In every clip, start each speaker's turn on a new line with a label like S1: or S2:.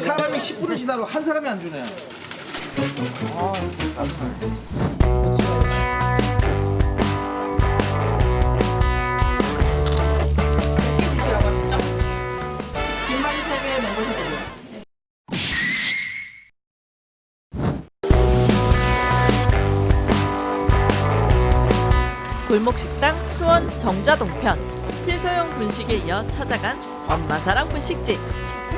S1: 사람이 10분을 지나도 한 사람이 안 주네. 아,
S2: 골목식당 수원 정자동편 필소형 분식에 이어 찾아간 엄마 사랑 분식집.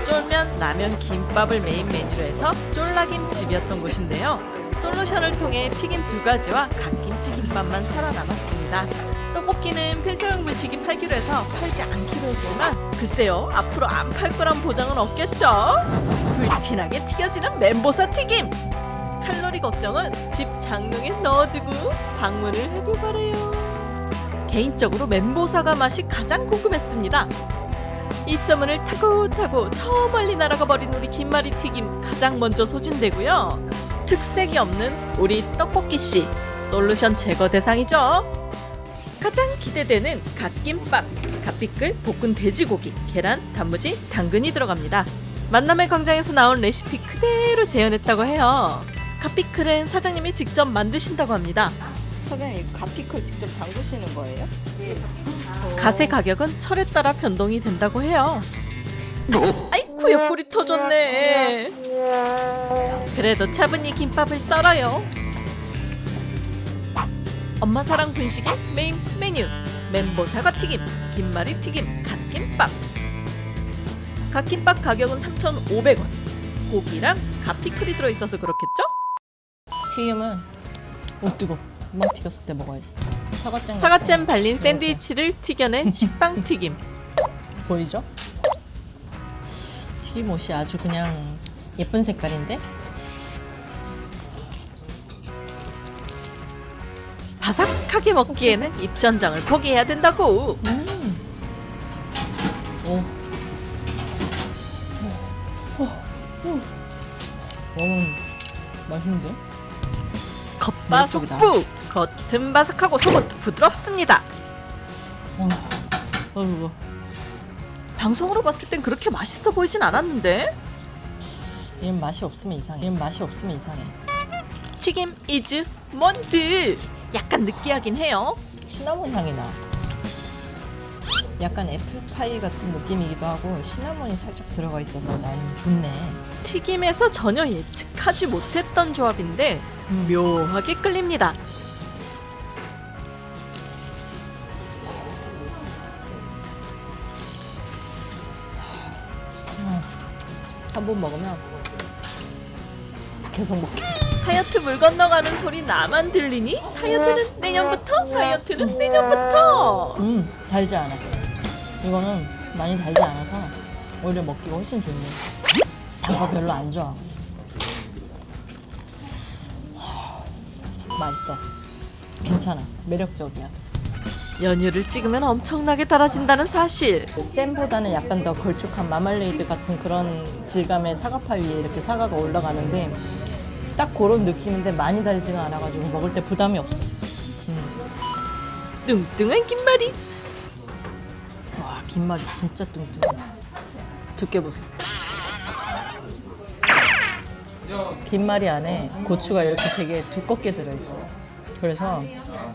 S2: 쫄면, 라면, 김밥을 메인 메뉴로 해서 쫄라김집이었던 곳인데요. 솔루션을 통해 튀김 두 가지와 갓김치 김밥만 살아남았습니다. 떡볶이는 필소형 분식이 팔기로 해서 팔지 않기로 했지만 글쎄요 앞으로 안 팔 거란 보장은 없겠죠? 불티나게 튀겨지는 멘보샤 튀김! 칼로리 걱정은 집 장롱에 넣어두고 방문을 하길 바래요. 개인적으로 멘보사가 맛이 가장 궁금했습니다. 입소문을 타고 타고 저 멀리 날아가 버린 우리 김말이 튀김 가장 먼저 소진되고요. 특색이 없는 우리 떡볶이 씨 솔루션 제거 대상이죠. 가장 기대되는 갓김밥, 갓피클, 볶은 돼지고기, 계란, 단무지, 당근이 들어갑니다. 만남의 광장에서 나온 레시피 그대로 재현했다고 해요. 갓피클은 사장님이 직접 만드신다고 합니다.
S3: 사장님 갓피클 직접 담그시는 거예요?
S2: 갓의 가격은 철에 따라 변동이 된다고 해요. 아이쿠 옆구리 터졌네. 그래도 차분히 김밥을 썰어요. 엄마 사랑 분식의 메인 메뉴 멘보 사과 튀김, 김말이 튀김, 갓김밥. 갓김밥 가격은 3,500원. 고기랑 갓피클이 들어있어서 그렇겠죠?
S3: 튀김은 오 뜨거. 금방 튀겼을 때 먹어야지. 사과잼.
S2: 사과잼 발린
S3: 이렇게
S2: 샌드위치를 튀겨낸 식빵 튀김.
S3: 보이죠? 튀김 옷이 아주 그냥 예쁜 색깔인데
S2: 바삭하게 먹기에는 입천장을 포기해야 된다고.
S3: 오. 음, 맛있는데?
S2: 겉바. 속부 겉은 바삭하고 속은 부드럽습니다.
S3: 어, 아이고,
S2: 방송으로 봤을 땐 그렇게 맛있어 보이진 않았는데
S3: 얘는 맛이 없으면 이상해. 얘는 맛이 없으면 이상해.
S2: 튀김 이즈 먼드 약간 느끼하긴 해요.
S3: 시나몬 향이 나. 약간 애플파이 같은 느낌이기도 하고 시나몬이 살짝 들어가 있어서 난 좋네.
S2: 튀김에서 전혀 예측하지 못했던 조합인데
S3: 음.
S2: 묘하게 끌립니다.
S3: 한 번 먹으면 계속 먹게.
S2: 다이어트 물 건너가는 소리 나만 들리니? 다이어트는 내년부터? 다이어트는 내년부터!
S3: 음, 달지 않아. 이거는 많이 달지 않아서 오히려 먹기가 훨씬 좋네. 단거 별로 안 좋아. 맛있어. 괜찮아. 매력적이야.
S2: 연유를 찍으면 엄청나게 달아진다는 사실.
S3: 잼보다는 약간 더 걸쭉한 마말레이드 같은 그런 질감의 사과파 위에 이렇게 사과가 올라가는데 딱 그런 느낌인데 많이 달지가 않아가지고 먹을 때 부담이 없어.
S2: 뚱뚱한 김말이
S3: 와, 김말이 진짜 뚱뚱해. 두께 보세요. 김말이 안에 고추가 이렇게 되게 두껍게 들어있어요. 그래서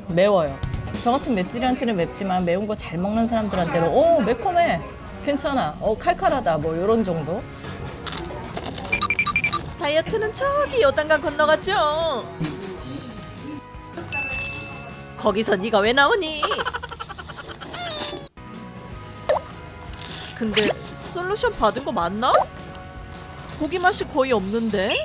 S3: 매워요. 저 같은 맵찔이한테는 맵지만 매운 거 잘 먹는 사람들한테는 오 매콤해 괜찮아 어 칼칼하다 뭐 이런 정도
S2: 다이어트는 저기 요단강 건너갔죠. 거기서 네가 왜 나오니? 근데 솔루션 받은 거 맞나? 고기 맛이 거의 없는데?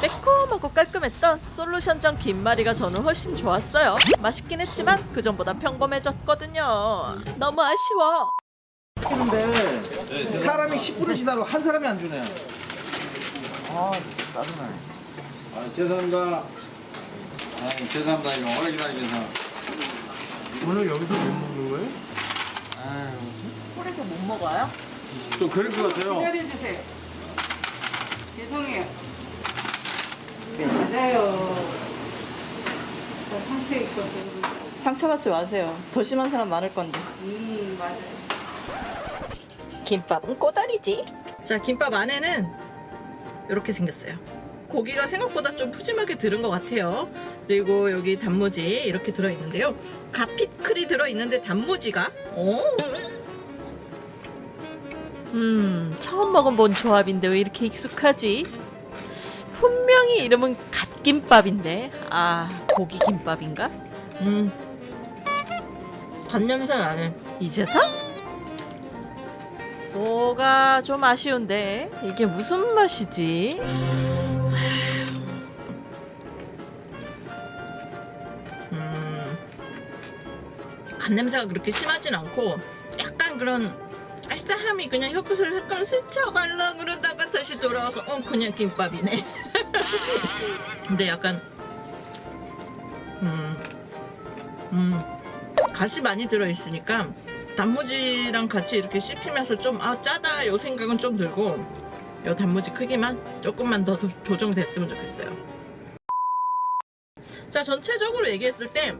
S2: 매콤하고 깔끔했던 솔루션전 김말이가 저는 훨씬 좋았어요. 맛있긴 했지만 그 전보다 평범해졌거든요. 너무 아쉬워.
S1: 근데 사람이 10분을 지나도 한 사람이 안 주네. 아, 짜증나.
S4: 아, 죄송합니다. 아, 죄송합니다. 이거 오래 기다리겠어.
S1: 오늘 여기서 못 먹는 거예요?
S2: 홀에서 못 먹어요?
S4: 좀 그럴 것 같아요.
S5: 기다려주세요. 맞아요. 저 상처 있거든.
S3: 상처받지 마세요 더 심한 사람 많을 건데
S5: 음, 맞아요.
S2: 김밥은 꼬다리지.
S3: 자 김밥 안에는 이렇게 생겼어요. 고기가 생각보다 좀 푸짐하게 들은 것 같아요. 그리고 여기 단무지 이렇게 들어있는데요. 가피클이 들어있는데 단무지가 어?
S2: 음, 처음 먹어본 조합인데 왜 이렇게 익숙하지? 분명히 이름은 갓김밥인데, 아, 고기김밥인가?
S3: 음. 간 냄새 나네.
S2: 이제서? 뭐가 좀 아쉬운데, 이게 무슨 맛이지?
S3: 음. 간 냄새가 그렇게 심하진 않고 약간 그런 알싸함이 그냥 혀끝을 약간 스쳐갈라 그러다가 다시 돌아와서 어 그냥 김밥이네. 근데 약간 음, 음 갓이 많이 들어있으니까 단무지랑 같이 이렇게 씹히면서 좀 아 짜다 요 생각은 좀 들고 요 단무지 크기만 조금만 더 도- 조정됐으면 좋겠어요. 자 전체적으로 얘기했을 때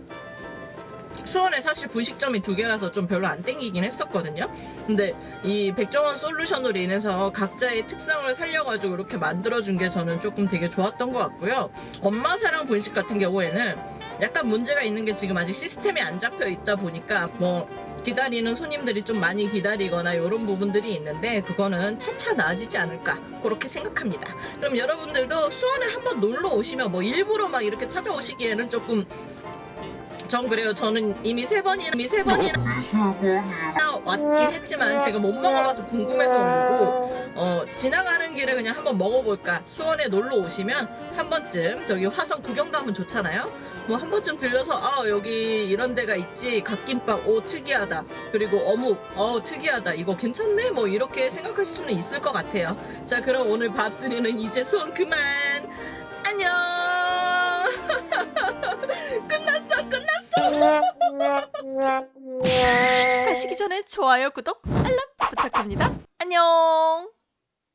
S3: 수원에 사실 분식점이 두 개라서 좀 별로 안 땡기긴 했었거든요. 근데 이 백종원 솔루션으로 인해서 각자의 특성을 살려가지고 이렇게 만들어준 게 저는 조금 되게 좋았던 것 같고요. 엄마 사랑 분식 같은 경우에는 약간 문제가 있는 게 지금 아직 시스템이 안 잡혀 있다 보니까 뭐 기다리는 손님들이 좀 많이 기다리거나 이런 부분들이 있는데 그거는 차차 나아지지 않을까 그렇게 생각합니다. 그럼 여러분들도 수원에 한번 놀러 오시면 뭐 일부러 막 이렇게 찾아오시기에는 조금 전 그래요. 저는 이미 세 번이나 이미 세 번이나 왔긴 했지만 제가 못 먹어봐서 궁금해서 온 거고 어, 지나가는 길에 그냥 한번 먹어볼까. 수원에 놀러 오시면 한 번쯤 저기 화성 구경 가면 좋잖아요. 뭐 한 번쯤 들려서 아 여기 이런 데가 있지. 갓김밥 오 특이하다. 그리고 어묵 어 특이하다. 이거 괜찮네? 뭐 이렇게 생각하실 수는 있을 것 같아요. 자 그럼 오늘 밥스리는 이제 수원 그만
S2: 가시기 전에 좋아요, 구독, 알람 부탁합니다. 안녕!